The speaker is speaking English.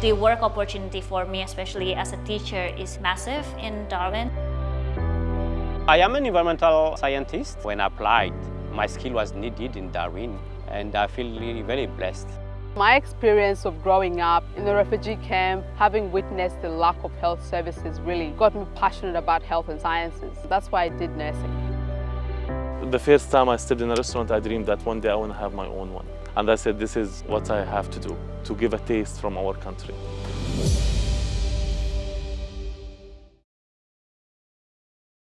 The work opportunity for me, especially as a teacher, is massive in Darwin. I am an environmental scientist. When I applied, my skill was needed in Darwin and I feel really very blessed. My experience of growing up in the refugee camp, having witnessed the lack of health services really got me passionate about health and sciences. That's why I did nursing. The first time I stepped in a restaurant, I dreamed that one day I want to have my own one. And I said, this is what I have to do, to give a taste from our country.